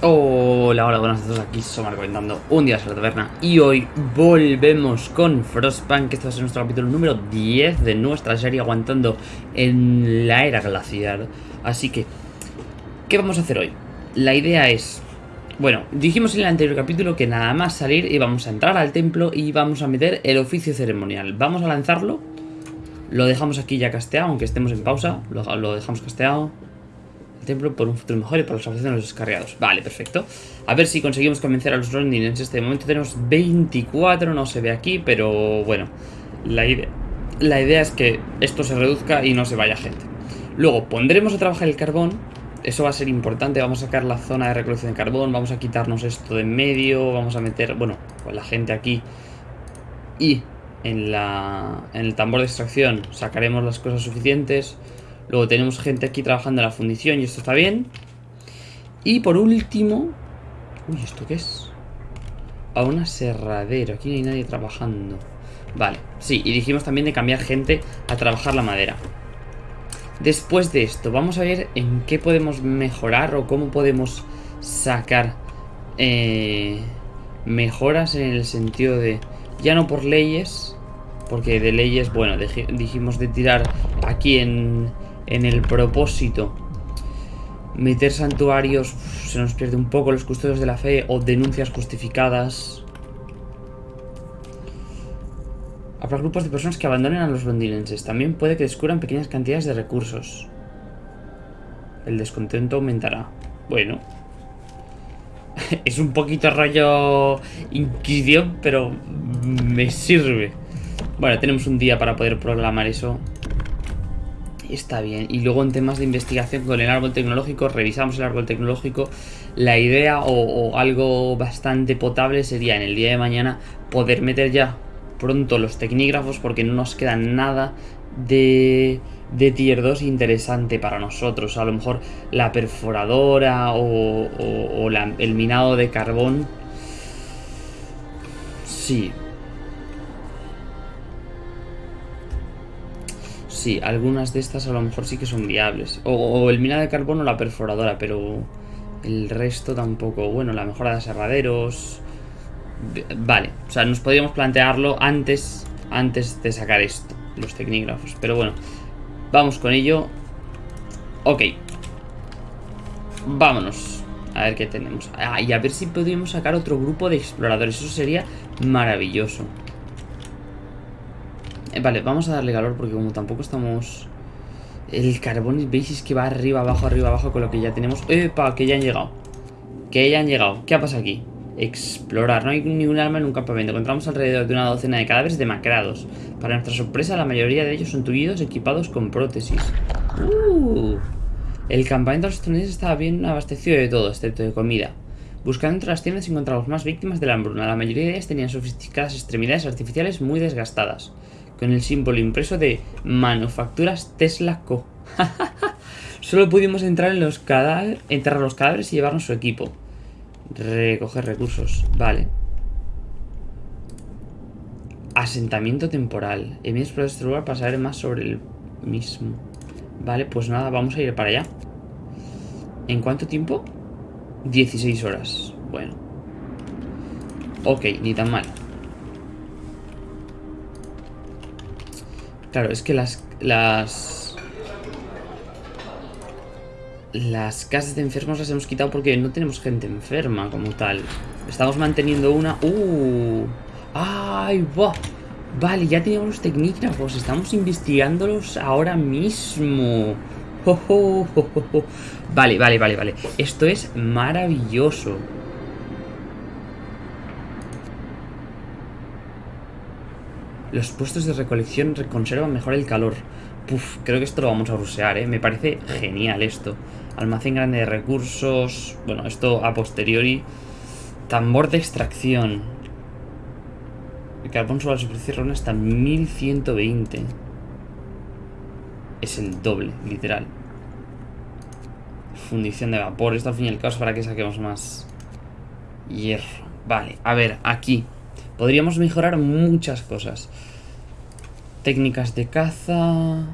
Hola, hola, buenas a todos, aquí Somar comentando un día a la taberna y hoy volvemos con Frostpunk, este va a ser nuestro capítulo número 10 de nuestra serie aguantando en la era glacial. Así que, ¿qué vamos a hacer hoy? La idea es, bueno, dijimos en el anterior capítulo que nada más salir íbamos a entrar al templo y vamos a meter el oficio ceremonial. Vamos a lanzarlo, lo dejamos aquí ya casteado, aunque estemos en pausa, lo dejamos casteado templo por un futuro mejor y por la salvación de los descarriados. Vale, perfecto. A ver si conseguimos convencer a los Ronin. En este momento tenemos 24, no se ve aquí, pero bueno. La idea, la idea es que esto se reduzca y no se vaya gente. Luego pondremos a trabajar el carbón. Eso va a ser importante. Vamos a sacar la zona de recolección de carbón. Vamos a quitarnos esto de en medio. Vamos a meter, bueno, pues la gente aquí. Y en, la, en el tambor de extracción sacaremos las cosas suficientes. Luego tenemos gente aquí trabajando en la fundición y esto está bien. Y por último... Uy, ¿esto qué es? A un aserradero. Aquí no hay nadie trabajando. Vale, sí, y dijimos también de cambiar gente a trabajar la madera. Después de esto, vamos a ver en qué podemos mejorar o cómo podemos sacar eh, mejoras en el sentido de... Ya no por leyes, porque de leyes, bueno, dijimos de tirar aquí en en el propósito. Meter santuarios se nos pierde un poco los custodios de la fe o denuncias justificadas. Habrá grupos de personas que abandonen a los londinenses. También puede que descubran pequeñas cantidades de recursos. El descontento aumentará. Bueno. es un poquito rollo inquisición, pero me sirve. Bueno, tenemos un día para poder programar eso está bien. Y luego en temas de investigación con el árbol tecnológico, revisamos el árbol tecnológico. La idea o, algo bastante potable sería en el día de mañana poder meter ya pronto los tecnígrafos porque no nos queda nada de, de tier 2 interesante para nosotros. A lo mejor la perforadora o, el minado de carbón. Sí, Sí, algunas de estas a lo mejor sí que son viables. O, el mina de carbón o la perforadora, pero el resto tampoco. Bueno, la mejora de aserraderos... Vale, o sea, nos podríamos plantearlo antes, antes de sacar esto, los tecnígrafos. Pero bueno, vamos con ello. Ok. Vámonos. A ver qué tenemos. Ah, y a ver si podríamos sacar otro grupo de exploradores. Eso sería maravilloso. Eh, vale, vamos a darle calor porque como tampoco estamos... El carbón, veis, que va arriba, abajo, arriba, abajo con lo que ya tenemos. ¡Epa! Que ya han llegado. Que ya han llegado. ¿Qué ha pasado aquí? Explorar. No hay ningún arma en un campamento. Encontramos alrededor de una docena de cadáveres demacrados. Para nuestra sorpresa, la mayoría de ellos son tullidos equipados con prótesis. Uh, el campamento de los estadounidenses estaba bien abastecido de todo, excepto de comida. Buscando entre las tiendas encontramos más víctimas de la hambruna. La mayoría de ellas tenían sofisticadas extremidades artificiales muy desgastadas con el símbolo impreso de Manufacturas Tesla Co. Solo pudimos entrar en los cadáveres, los cadáveres y llevarnos su equipo. Recoger recursos, vale. Asentamiento temporal. He por este lugar para saber más sobre el mismo. Vale, pues nada, vamos a ir para allá. ¿En cuánto tiempo? 16 horas. Bueno. Ok, ni tan mal. Claro, es que las... Las... Las casas de enfermos las hemos quitado porque no tenemos gente enferma como tal. Estamos manteniendo una... ¡Uh! ¡Ay, va! Vale, ya teníamos los tecnígrafos. Estamos investigándolos ahora mismo. Vale, vale, vale, vale. Esto es maravilloso. Los puestos de recolección conservan mejor el calor. Puf, creo que esto lo vamos a rusear, ¿eh? Me parece genial esto. Almacén grande de recursos. Bueno, esto a posteriori. Tambor de extracción. El carbón sobre la superficie ronda hasta 1120. Es el doble, literal. Fundición de vapor. Esto al fin y al cabo para que saquemos más hierro. Vale, a ver, aquí. Podríamos mejorar muchas cosas. Técnicas de caza...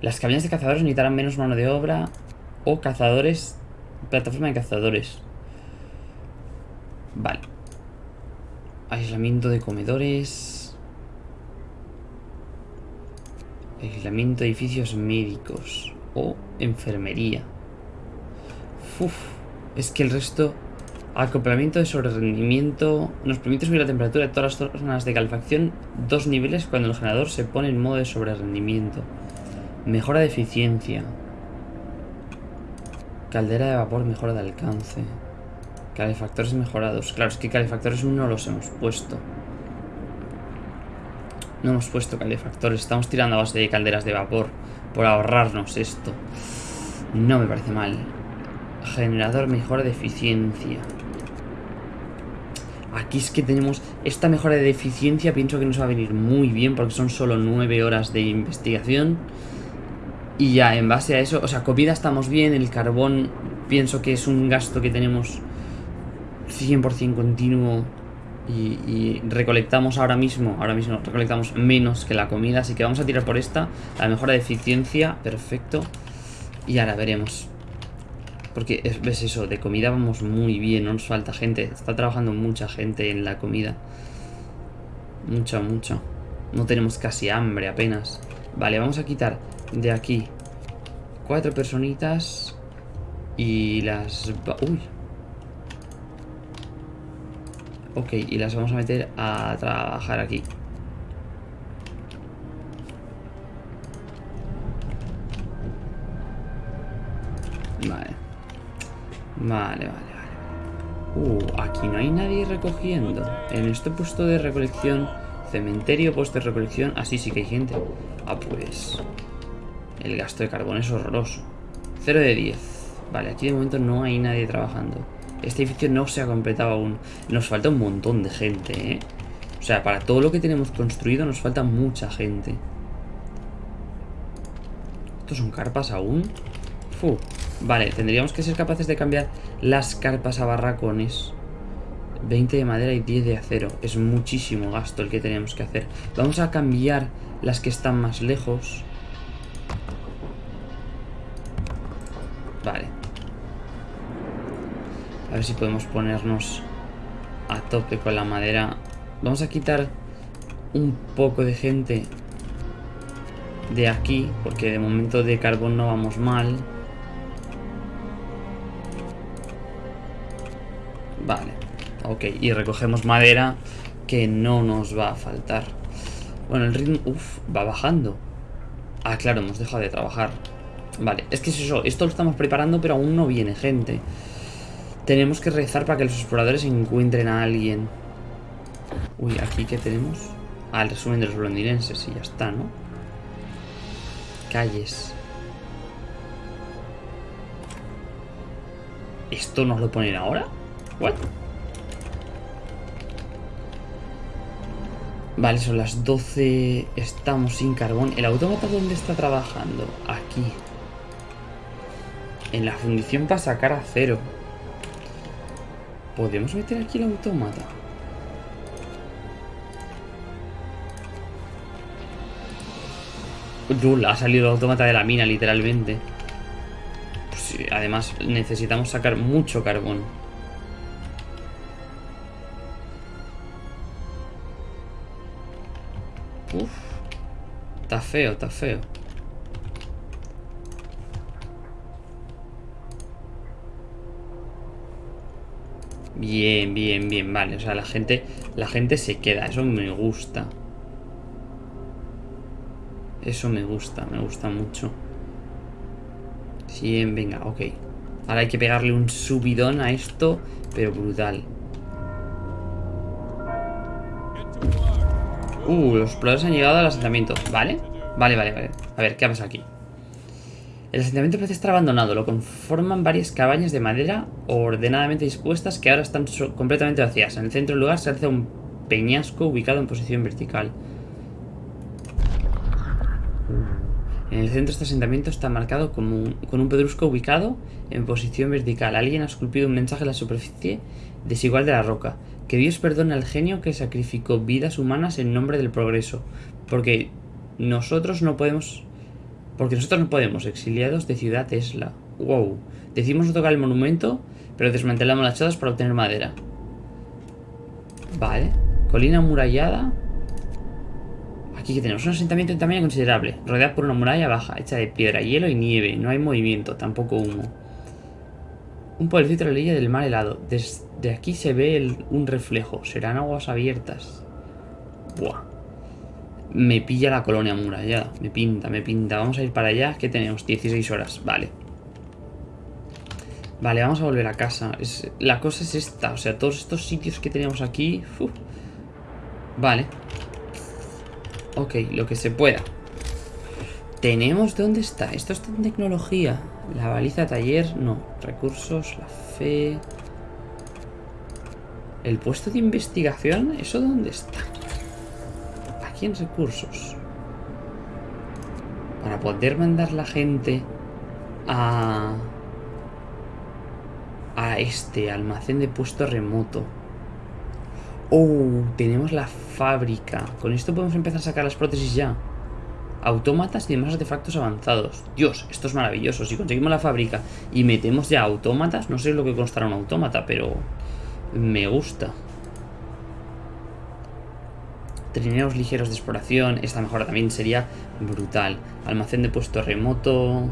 Las cabinas de cazadores necesitarán menos mano de obra o cazadores Plataforma de cazadores. Vale. Aislamiento de comedores. Aislamiento de edificios médicos. O enfermería. Uf, es que el resto... Acoplamiento de sobrerendimiento. Nos permite subir la temperatura de todas las zonas de calefacción dos niveles cuando el generador se pone en modo de sobrerendimiento. Mejora de eficiencia. Caldera de vapor, mejora de alcance. Calefactores mejorados. Claro, es que calefactores no los hemos puesto. No hemos puesto calefactores. Estamos tirando a base de calderas de vapor. Por ahorrarnos esto. No me parece mal. Generador mejora de eficiencia. Aquí es que tenemos esta mejora de eficiencia, pienso que nos va a venir muy bien porque son solo 9 horas de investigación. Y ya, en base a eso, o sea, comida estamos bien, el carbón pienso que es un gasto que tenemos 100% continuo y, y, recolectamos ahora mismo, ahora mismo recolectamos menos que la comida, así que vamos a tirar por esta, la mejora de eficiencia, perfecto. Y ahora veremos. Porque es, ves eso, de comida vamos muy bien, no nos falta gente. Está trabajando mucha gente en la comida. Mucha, mucha. No tenemos casi hambre apenas. Vale, vamos a quitar de aquí cuatro personitas y las... Uy. Ok, y las vamos a meter a trabajar aquí. Vale. Vale, vale, vale. Uh, aquí no hay nadie recogiendo. En este puesto de recolección, cementerio, puesto de recolección, así sí que hay gente. Ah, pues... El gasto de carbón es horroroso. 0 de 10. Vale, aquí de momento no hay nadie trabajando. Este edificio no se ha completado aún. Nos falta un montón de gente, ¿eh? O sea, para todo lo que tenemos construido nos falta mucha gente. ¿Estos son carpas aún? Fu. Vale, tendríamos que ser capaces de cambiar las carpas a barracones. 20 de madera y 10 de acero. Es muchísimo gasto el que tenemos que hacer. Vamos a cambiar las que están más lejos. Vale. A ver si podemos ponernos a tope con la madera. Vamos a quitar un poco de gente de aquí, porque de momento de carbón no vamos mal. Ok, y recogemos madera que no nos va a faltar. Bueno, el ritmo, uff, va bajando. Ah, claro, hemos dejado de trabajar. Vale, es que es eso, esto lo estamos preparando, pero aún no viene gente. Tenemos que rezar para que los exploradores encuentren a alguien. Uy, aquí qué tenemos. Ah, el resumen de los londinenses y ya está, ¿no? Calles. ¿Esto nos lo ponen ahora? ¿What? Vale, son las 12. Estamos sin carbón. ¿El autómata dónde está trabajando? Aquí. En la fundición para sacar acero. ¿Podemos meter aquí el autómata? Yul, ha salido el autómata de la mina, literalmente. Pues además, necesitamos sacar mucho carbón. Feo, está feo. Bien, bien, bien, vale. O sea, la gente, la gente se queda. Eso me gusta. Eso me gusta, me gusta mucho. Bien, venga, ok. Ahora hay que pegarle un subidón a esto, pero brutal. Uh, los exploradores han llegado al asentamiento. ¿Vale? Vale, vale, vale. A ver, ¿qué pasa aquí? El asentamiento parece estar abandonado. Lo conforman varias cabañas de madera ordenadamente dispuestas que ahora están completamente vacías. En el centro del lugar se alza un peñasco ubicado en posición vertical. En el centro de este asentamiento está marcado con un pedrusco ubicado en posición vertical. Alguien ha esculpido un mensaje en la superficie desigual de la roca. Que Dios perdone al genio que sacrificó vidas humanas en nombre del progreso. Porque nosotros no podemos Porque nosotros no podemos. Exiliados de Ciudad Tesla. Wow. Decimos no tocar el monumento, pero desmantelamos las chadas para obtener madera. Vale. Colina amurallada. Aquí que tenemos un asentamiento en tamaño considerable, rodeado por una muralla baja, hecha de piedra, hielo y nieve. No hay movimiento, tampoco humo. Un pueblecito de la orilla del mar helado. Desde aquí se ve un reflejo. Serán aguas abiertas. Buah. Me pilla la colonia amurallada. Me pinta, me pinta. Vamos a ir para allá. que tenemos? 16 horas. Vale. Vale, vamos a volver a casa. La cosa es esta. O sea, todos estos sitios que tenemos aquí... Vale. Ok, lo que se pueda. Tenemos... ¿Dónde está? Esto está en tecnología. La baliza taller, no. Recursos, la fe... El puesto de investigación, ¿eso dónde está? Aquí en recursos. Para poder mandar la gente a... A este almacén de puesto remoto. Oh, tenemos la fábrica. Con esto podemos empezar a sacar las prótesis ya. Autómatas y demás artefactos avanzados. Dios, esto es maravilloso. Si conseguimos la fábrica y metemos ya autómatas, no sé lo que constará un autómata, pero me gusta. Trineos ligeros de exploración. Esta mejora también sería brutal. Almacén de puesto remoto.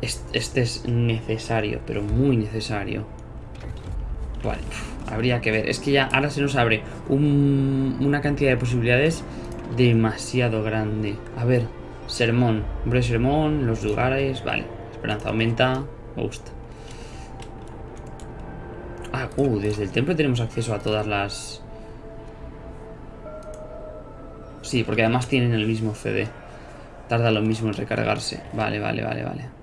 Este es necesario, pero muy necesario. Vale, habría que ver. Es que ya ahora se nos abre una cantidad de posibilidades demasiado grande. A ver, sermón. Hombre, sermón, los lugares. Vale, esperanza aumenta. Me gusta. Uh, desde el templo tenemos acceso a todas las... Sí, porque además tienen el mismo CD. Tarda lo mismo en recargarse. Vale, vale, vale, vale.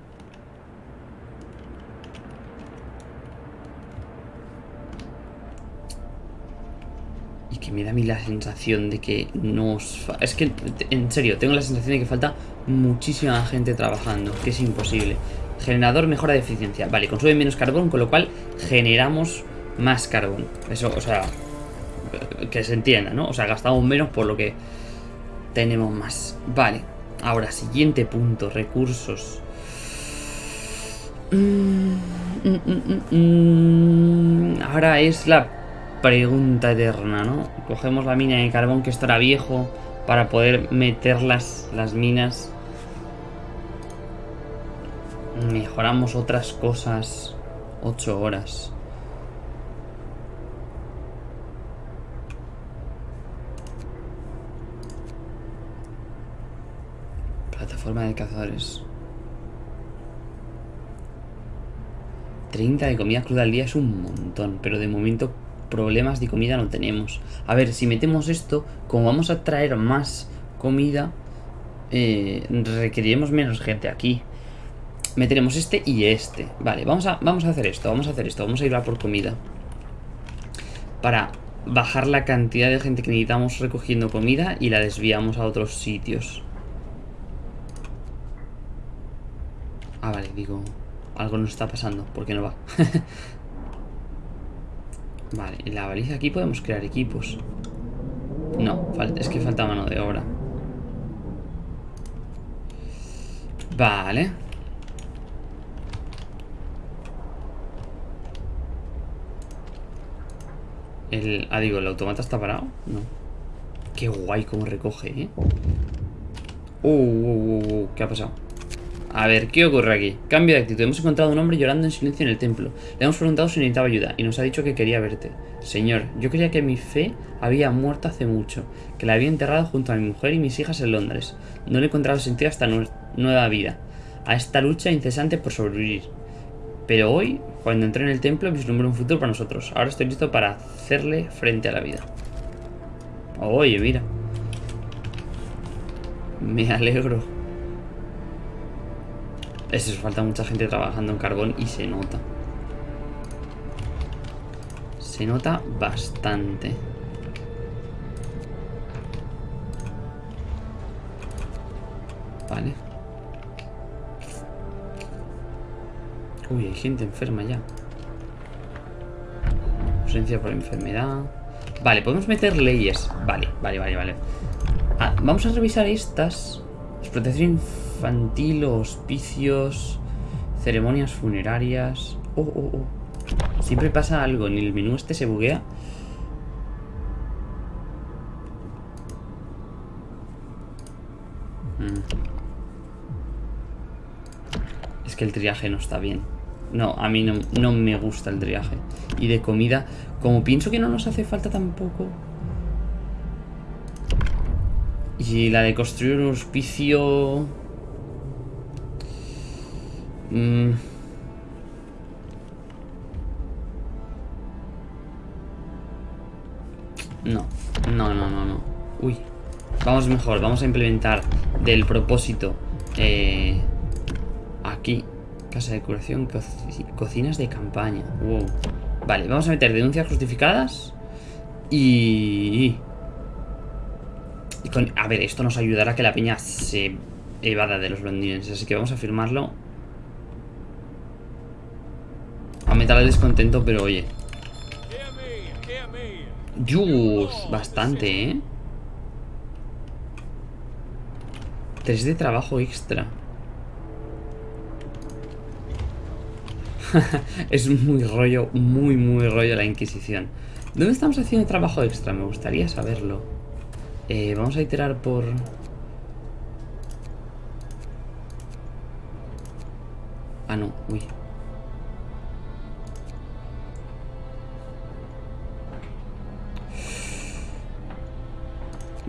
me da a mí la sensación de que nos... Es que, en serio, tengo la sensación de que falta muchísima gente trabajando, que es imposible. Generador mejora de eficiencia. Vale, consume menos carbón, con lo cual generamos más carbón. Eso, o sea, que se entienda, ¿no? O sea, gastamos menos por lo que tenemos más. Vale, ahora, siguiente punto, recursos. Mm, mm, mm, ahora es la pregunta eterna, ¿no? Cogemos la mina de carbón que estará viejo para poder meter las, las minas. Mejoramos otras cosas. 8 horas. Plataforma de cazadores. 30 de comida cruda al día es un montón, pero de momento problemas de comida no tenemos. A ver, si metemos esto, como vamos a traer más comida, eh, requeriremos menos gente aquí. Meteremos este y este. Vale, vamos a, vamos a hacer esto, vamos a hacer esto, vamos a ir a por comida. Para bajar la cantidad de gente que necesitamos recogiendo comida y la desviamos a otros sitios. Ah, vale, digo, algo nos está pasando, ¿por qué no va? Vale, en la baliza aquí podemos crear equipos. No, es que falta mano de obra. Vale. El, ah, digo, ¿el automata está parado? No. Qué guay cómo recoge, ¿eh? Uh, uh, uh, uh ¿qué ha pasado? A ver, ¿qué ocurre aquí? Cambio de actitud. Hemos encontrado a un hombre llorando en silencio en el templo. Le hemos preguntado si necesitaba ayuda y nos ha dicho que quería verte. Señor, yo creía que mi fe había muerto hace mucho, que la había enterrado junto a mi mujer y mis hijas en Londres. No le he encontrado sentido a esta nueva vida, a esta lucha incesante por sobrevivir. Pero hoy, cuando entré en el templo, vislumbré un futuro para nosotros. Ahora estoy listo para hacerle frente a la vida. Oye, mira. Me alegro. Es eso, falta mucha gente trabajando en carbón y se nota. Se nota bastante. Vale. Uy, hay gente enferma ya. Ausencia por enfermedad. Vale, podemos meter leyes. Vale, vale, vale, vale. Ah, Vamos a revisar estas. Explotación infantil, hospicios, ceremonias funerarias. Oh, oh, oh. Siempre pasa algo. En el menú este se buguea. Mm. Es que el triaje no está bien. No, a mí no, no me gusta el triaje. Y de comida, como pienso que no nos hace falta tampoco... Y la de construir un hospicio... Mm. No, no, no, no, no. Uy. Vamos mejor, vamos a implementar del propósito eh, aquí. Casa de curación, cocinas de campaña. Wow. Vale, vamos a meter denuncias justificadas. Y... con, a ver, esto nos ayudará a que la peña se evada de los londinenses. Así que vamos a firmarlo. Aumentar el descontento, pero oye. Dios, bastante, ¿eh? Tres de trabajo extra. es muy rollo, muy, muy rollo la Inquisición. ¿Dónde estamos haciendo trabajo extra? Me gustaría saberlo. Eh, vamos a iterar por... Ah, no, uy.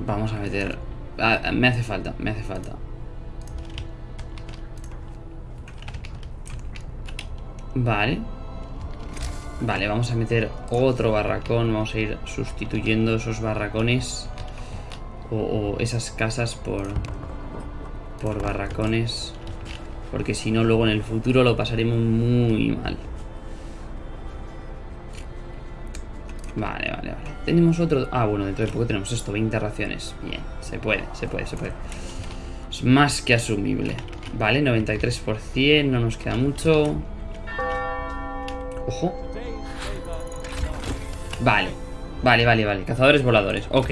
Vamos a meter... Ah, me hace falta, me hace falta. Vale. Vale, vamos a meter otro barracón. Vamos a ir sustituyendo esos barracones. O, esas casas por... Por barracones. Porque si no, luego en el futuro lo pasaremos muy mal. Vale, vale, vale. Tenemos otro... Ah, bueno, dentro de poco tenemos esto, 20 raciones. Bien, se puede, se puede, se puede. Es más que asumible. Vale, 93%, no nos queda mucho. Ojo. Vale, vale, vale, vale. Cazadores voladores, ok.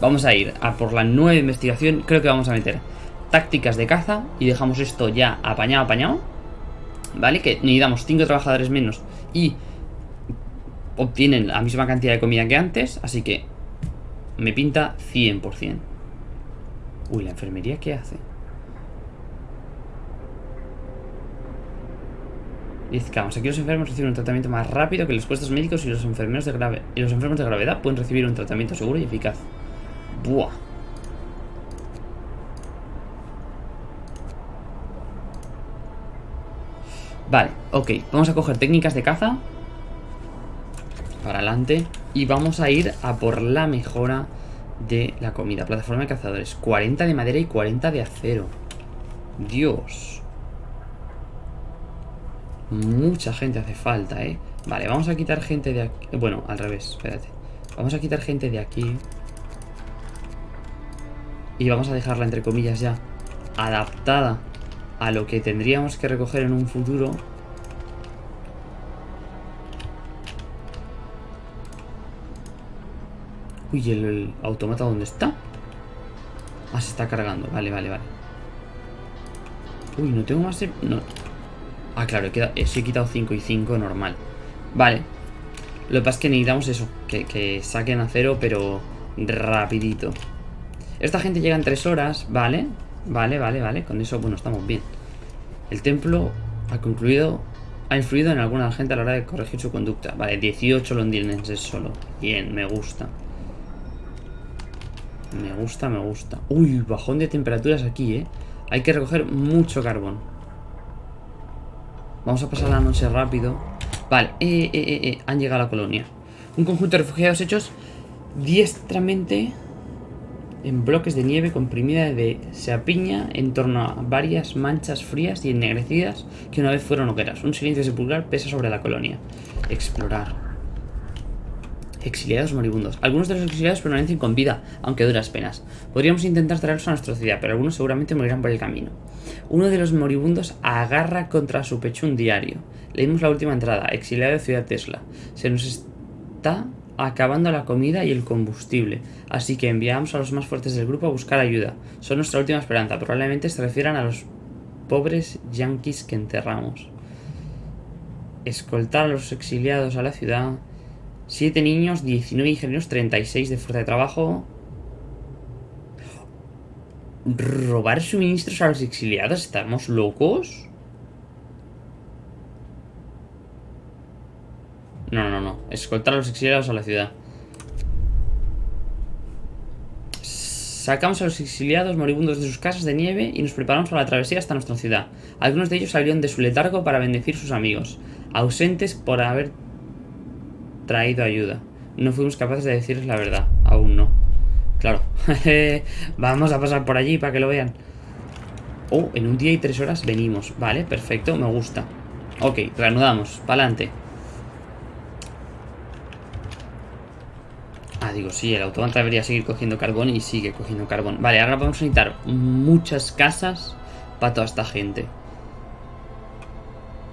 Vamos a ir a por la nueva investigación. Creo que vamos a meter tácticas de caza y dejamos esto ya apañado, apañado. ¿Vale? Que necesitamos 5 trabajadores menos y obtienen la misma cantidad de comida que antes, así que me pinta 100%. Uy, ¿la enfermería qué hace? Vamos, aquí los enfermos reciben un tratamiento más rápido que los puestos médicos y los enfermeros de grave y los enfermos de gravedad pueden recibir un tratamiento seguro y eficaz. Buah. Vale, ok. Vamos a coger técnicas de caza para adelante. Y vamos a ir a por la mejora de la comida. Plataforma de cazadores. 40 de madera y 40 de acero. Dios. Mucha gente hace falta, ¿eh? Vale, vamos a quitar gente de aquí. Bueno, al revés, espérate. Vamos a quitar gente de aquí. Y vamos a dejarla, entre comillas, ya adaptada a lo que tendríamos que recoger en un futuro Uy, ¿el, automata dónde está? Ah, se está cargando. Vale, vale, vale. Uy, no tengo más... No. Ah, claro, he, quedado, he quitado 5 y 5 normal. Vale. Lo que pasa es que necesitamos eso. Que, que saquen a cero, pero rapidito. Esta gente llega en 3 horas. Vale. Vale, vale, vale. Con eso, bueno, estamos bien. El templo ha concluido... Ha influido en alguna gente a la hora de corregir su conducta. Vale, 18 londinenses solo. Bien, me gusta. Me gusta, me gusta. Uy, bajón de temperaturas aquí, ¿eh? Hay que recoger mucho carbón. Vamos a pasar la noche rápido. Vale, eh, eh, eh, eh, han llegado a la colonia. Un conjunto de refugiados hechos diestramente en bloques de nieve comprimida de se apiña en torno a varias manchas frías y ennegrecidas que una vez fueron hogueras. Un silencio sepulcral pesa sobre la colonia. Explorar. Exiliados moribundos. Algunos de los exiliados permanecen con vida, aunque duras penas. Podríamos intentar traerlos a nuestra ciudad, pero algunos seguramente morirán por el camino. Uno de los moribundos agarra contra su pecho un diario. Leímos la última entrada, exiliado de Ciudad Tesla. Se nos está acabando la comida y el combustible. Así que enviamos a los más fuertes del grupo a buscar ayuda. Son nuestra última esperanza. Probablemente se refieran a los pobres yanquis que enterramos. Escoltar a los exiliados a la ciudad. Siete niños, 19 ingenieros, 36 de fuerza de trabajo. ¿Robar suministros a los exiliados? ¿Estamos locos? No, no, no. Escoltar a los exiliados a la ciudad. Sacamos a los exiliados moribundos de sus casas de nieve y nos preparamos para la travesía hasta nuestra ciudad. Algunos de ellos salieron de su letargo para bendecir sus amigos, ausentes por haber traído ayuda. No fuimos capaces de decirles la verdad, aún no. Claro. Vamos a pasar por allí para que lo vean. Oh, en un día y tres horas venimos. Vale, perfecto, me gusta. Ok, reanudamos, pa'lante. Ah, digo, sí, el automata debería seguir cogiendo carbón y sigue cogiendo carbón. Vale, ahora vamos a necesitar muchas casas para toda esta gente.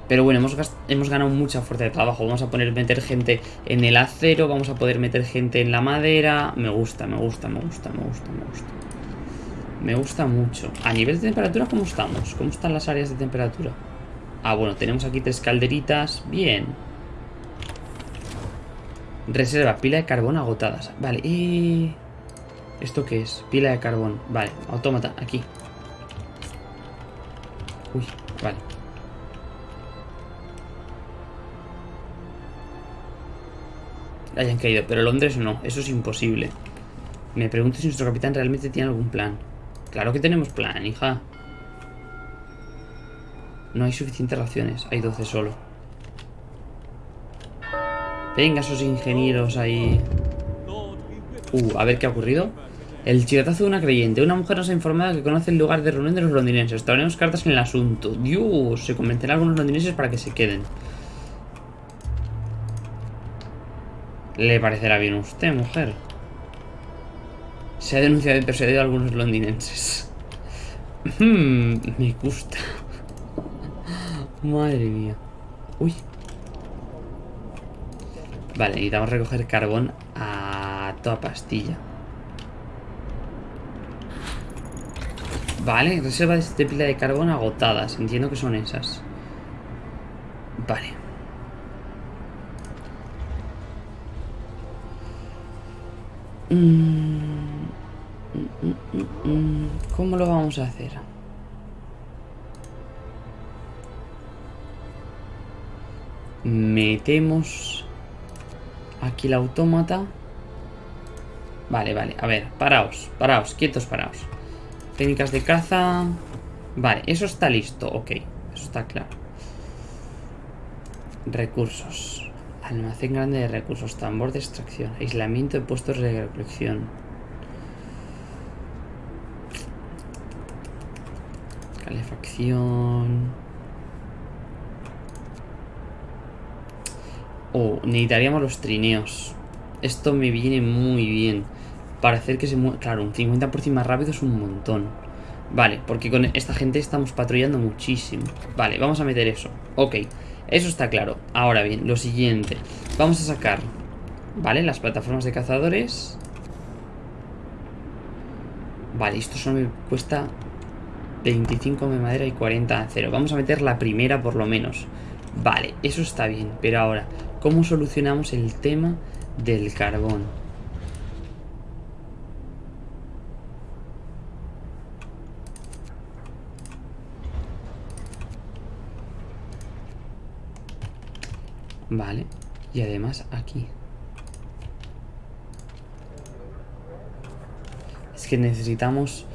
Pero bueno, hemos, hemos, ganado mucha fuerza de trabajo. Vamos a poner meter gente en el acero, vamos a poder meter gente en la madera. Me gusta, me gusta, me gusta, me gusta, me gusta. Me gusta mucho. A nivel de temperatura, ¿cómo estamos? ¿Cómo están las áreas de temperatura? Ah, bueno, tenemos aquí tres calderitas. Bien. Reserva, pila de carbón agotadas. Vale, y... ¿Esto qué es? Pila de carbón. Vale, autómata, aquí. Uy, vale. Hayan caído, pero Londres no, eso es imposible. Me pregunto si nuestro capitán realmente tiene algún plan. Claro que tenemos plan, hija. No hay suficientes raciones, hay 12 solo. Venga, esos ingenieros ahí. Uh, a ver qué ha ocurrido. El chivatazo de una creyente. Una mujer nos ha informado que conoce el lugar de reunión de los londinenses. Traeremos cartas en el asunto. Dios, se convencerá a algunos londinenses para que se queden. Le parecerá bien a usted, mujer. Se ha denunciado y perseguido a algunos londinenses. Hmm, me gusta. Madre mía. Uy, Vale, necesitamos recoger carbón a toda pastilla. Vale, reservas de pila de carbón agotadas. Entiendo que son esas. Vale. Mm, mm, mm, ¿Cómo lo vamos a hacer? Metemos Aquí el autómata. Vale, vale. A ver, paraos, paraos, quietos, paraos. Técnicas de caza. Vale, eso está listo. Ok, eso está claro. Recursos. Almacén grande de recursos. Tambor de extracción. Aislamiento de puestos de recolección. Calefacción. Oh, necesitaríamos los trineos. Esto me viene muy bien. Para hacer que se mueva... Claro, un 50% más rápido es un montón. Vale, porque con esta gente estamos patrullando muchísimo. Vale, vamos a meter eso. Ok, eso está claro. Ahora bien, lo siguiente. Vamos a sacar... Vale, las plataformas de cazadores. Vale, esto solo me cuesta 25 de madera y 40 de acero. Vamos a meter la primera por lo menos. Vale, eso está bien. Pero ahora, ¿Cómo solucionamos el tema del carbón? Vale, y además aquí. Es que necesitamos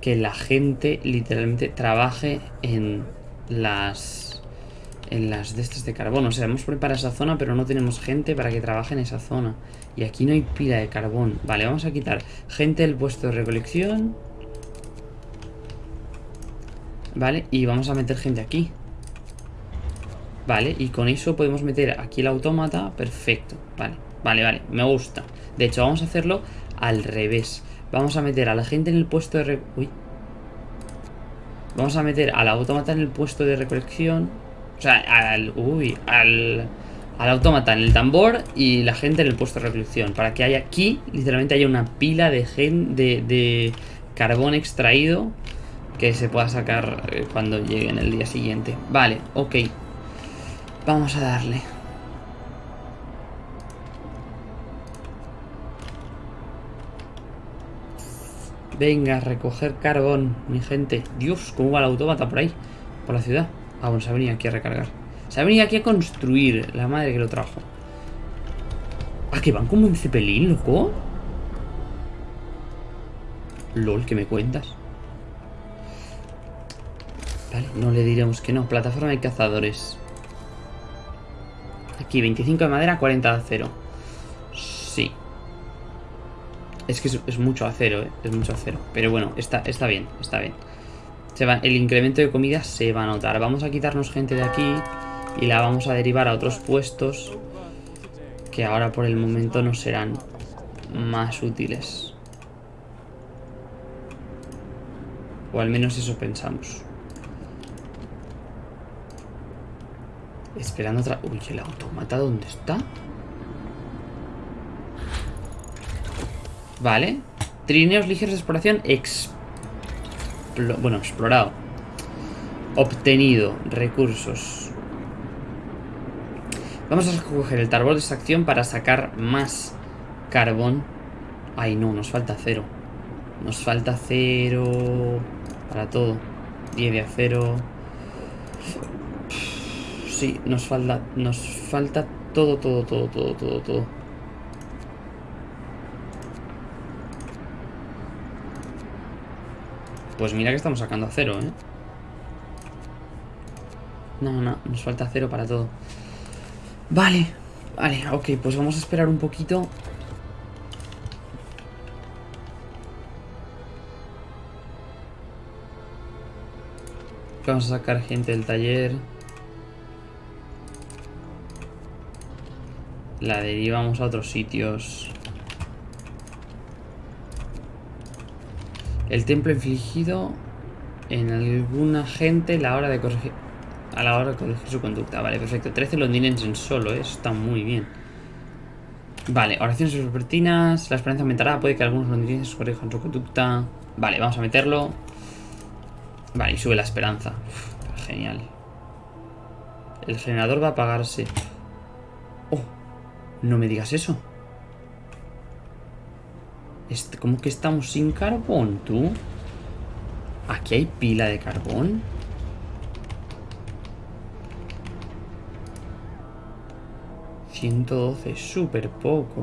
que la gente literalmente trabaje en las en las de estas de carbón. O sea, hemos preparado esa zona, pero no tenemos gente para que trabaje en esa zona. Y aquí no hay pila de carbón. Vale, vamos a quitar gente del puesto de recolección. Vale, y vamos a meter gente aquí. Vale, y con eso podemos meter aquí el autómata. Perfecto, vale, vale, vale, me gusta. De hecho, vamos a hacerlo al revés. Vamos a meter a la gente en el puesto de... Uy. Vamos a meter al autómata en el puesto de recolección o sea, al... Uy, al... al autómata en el tambor y la gente en el puesto de recolección. Para que haya aquí, literalmente haya una pila de, gen, de, de carbón extraído que se pueda sacar eh, cuando llegue en el día siguiente. Vale, ok. Vamos a darle. Venga, recoger carbón, mi gente. Dios, ¿cómo va el autómata por ahí? Por la ciudad. Ah, bueno, se ha venido aquí a recargar. Se ha venido aquí a construir. La madre que lo trajo. Ah, que van como un cepelín, loco. LOL, ¿qué me cuentas? Vale, no le diremos que no. Plataforma de cazadores. Aquí, 25 de madera, 40 de acero. Sí. Es que es, mucho acero, ¿eh? Es mucho acero. Pero bueno, está, está bien, está bien. Se va, el incremento de comida se va a notar. Vamos a quitarnos gente de aquí y la vamos a derivar a otros puestos que ahora por el momento nos serán más útiles. O al menos eso pensamos. Esperando otra... Uy, ¿el automata dónde está? Vale. Trineos ligeros de exploración Bueno, explorado. Obtenido. Recursos. Vamos a coger el tarbol de extracción para sacar más carbón. Ay, no, nos falta cero. Nos falta cero para todo. 10 de acero. Sí, nos falta, nos falta todo, todo, todo, todo, todo, todo. Pues mira que estamos sacando a cero, ¿eh? No, no, nos falta cero para todo. Vale, vale, ok, pues vamos a esperar un poquito. Vamos a sacar gente del taller. La derivamos a otros sitios. El templo infligido en alguna gente la hora de corregir, a la hora de corregir su conducta. Vale, perfecto. 13 londinenses en solo, ¿eh? eso está muy bien. Vale, oraciones vespertinas. La esperanza aumentará. Puede que algunos londinenses corrijan su conducta. Vale, vamos a meterlo. Vale, y sube la esperanza. genial. El generador va a apagarse. No me digas eso. ¿Cómo que estamos sin carbón, tú? ¿Aquí hay pila de carbón? ...112, súper poco.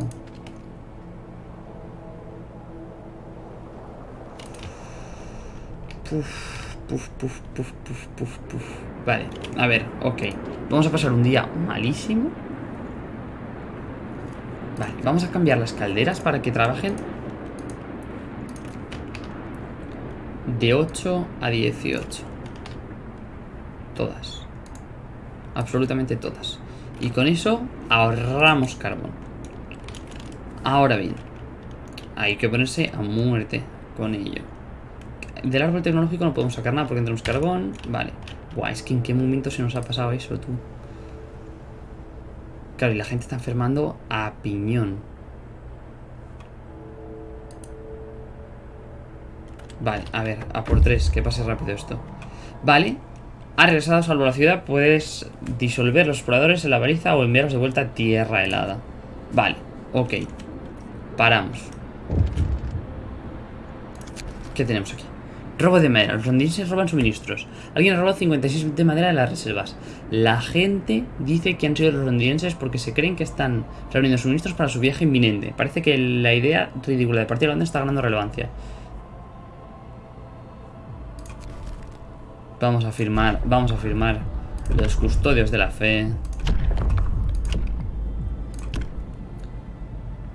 Puf, puf, puf, puf, puf, puf, puf. Vale, a ver, ok. Vamos a pasar un día malísimo. Vale, vamos a cambiar las calderas para que trabajen de 8 a 18. Todas. Absolutamente todas. Y con eso ahorramos carbón. Ahora bien, hay que ponerse a muerte con ello. Del árbol tecnológico no podemos sacar nada porque tenemos carbón. Vale. Buah, es que en qué momento se nos ha pasado eso, tú. Claro, y la gente está enfermando a piñón. Vale, a ver, a por tres, que pase rápido esto Vale Ha regresado salvo la ciudad Puedes disolver los exploradores en la baliza O enviarlos de vuelta a tierra helada Vale, ok Paramos ¿Qué tenemos aquí? Robo de madera, los londinenses roban suministros. Alguien robado 56 de madera de las reservas. La gente dice que han sido los londinenses Porque se creen que están reuniendo suministros para su viaje inminente. Parece que la idea ridícula de partir de Londres está ganando relevancia. Vamos a firmar, vamos a firmar los custodios de la fe.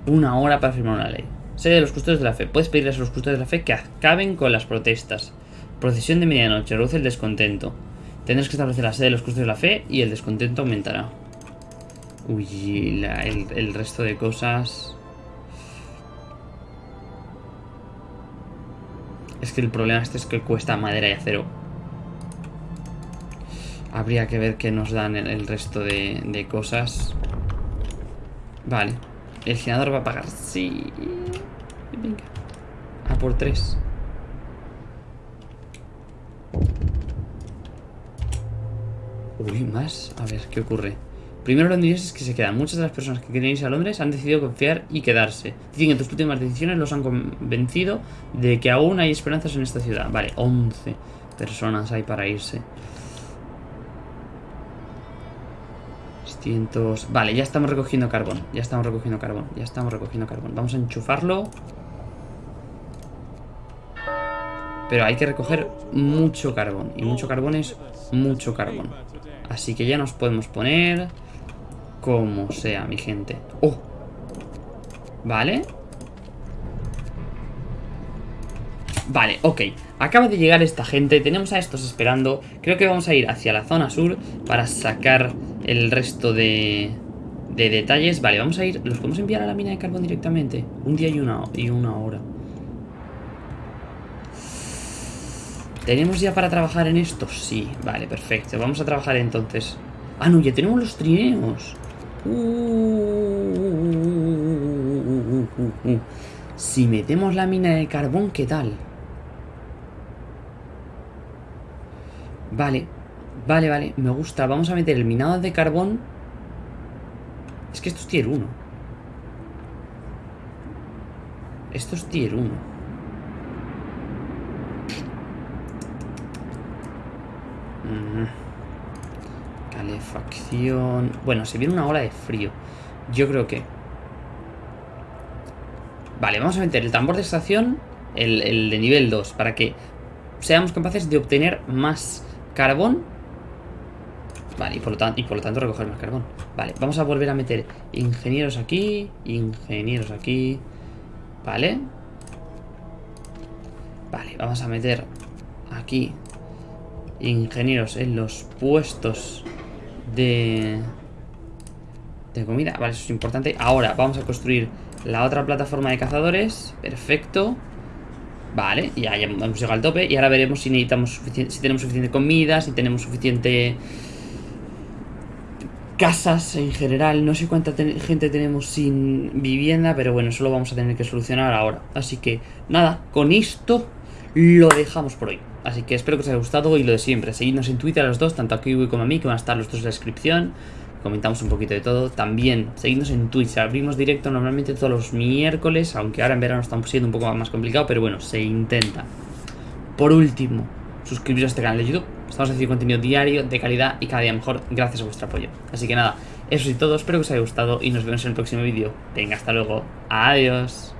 Una hora para firmar una ley. Sede de los custodios de la fe. Puedes pedirles a los custodios de la fe que acaben con las protestas. Procesión de medianoche. Reduce el descontento. Tendrás que establecer la sede de los custodios de la fe y el descontento aumentará. Uy, el, resto de cosas... Es que el problema este es que cuesta madera y acero Habría que ver qué nos dan el, resto de, cosas. Vale. El senador va a pagar. Sí. Venga. A por tres. Uy, más. A ver, ¿qué ocurre? Primero londinenses que se quedan. Muchas de las personas que quieren irse a Londres han decidido confiar y quedarse. Dicen que tus últimas decisiones los han convencido de que aún hay esperanzas en esta ciudad. Vale, 11 personas hay para irse. 600... Vale, ya estamos recogiendo carbón. Ya estamos recogiendo carbón. Ya estamos recogiendo carbón. Vamos a enchufarlo. Pero hay que recoger mucho carbón. Y mucho carbón es mucho carbón. Así que ya nos podemos poner... Como sea, mi gente. ¡Oh! Vale. Vale, ok. Acaba de llegar esta gente. Tenemos a estos esperando. Creo que vamos a ir hacia la zona sur para sacar el resto de, de detalles. Vale, vamos a ir... ¿Los podemos enviar a la mina de carbón directamente? Un día y una, y una hora. ¿Tenemos ya para trabajar en esto? Sí, vale, perfecto. Vamos a trabajar entonces. Ah, no, ya tenemos los trineos. si metemos la mina de carbón, ¿qué tal? Vale, vale, vale, me gusta. Vamos a meter el minado de carbón. Es que esto es tier 1. Esto es tier 1. Bueno, se viene una ola de frío. Yo creo que... Vale, vamos a meter el tambor de estación, el, de nivel 2, para que seamos capaces de obtener más carbón. Vale, por, lo y por lo tanto recoger más carbón. Vale, vamos a volver a meter ingenieros aquí, ingenieros aquí. Vale. Vale, vamos a meter aquí ingenieros en los puestos de, de comida. Vale, eso es importante. Ahora vamos a construir la otra plataforma de cazadores. Perfecto. Vale, ya, ya hemos llegado al tope. Y ahora veremos si necesitamos si tenemos suficiente comida, si tenemos suficiente casas en general. No sé cuánta gente tenemos sin vivienda, pero bueno, eso lo vamos a tener que solucionar ahora. Así que nada, con esto lo dejamos por hoy. Así que espero que os haya gustado y lo de siempre. Seguidnos en Twitter a los dos, tanto a Kiwi como a mí, que van a estar los dos en la descripción. Comentamos un poquito de todo. También seguidnos en Twitch. Abrimos directo normalmente todos los miércoles, aunque ahora en verano estamos siendo un poco más complicado, pero bueno, se intenta. Por último, suscribiros a este canal de YouTube. Estamos haciendo contenido diario, de calidad y cada día mejor gracias a vuestro apoyo. Así que nada, eso es todo. Espero que os haya gustado y nos vemos en el próximo vídeo. Venga, hasta luego. Adiós.